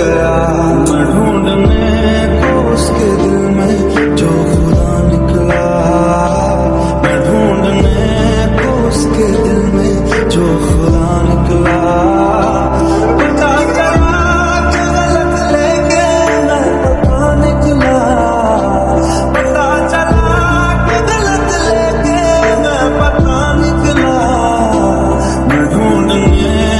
गया। मैं ढूँढने को तो उसके दिल में जो खुदा निकला। मैं ढूँढने को तो उसके दिल में जो खुदा निकला।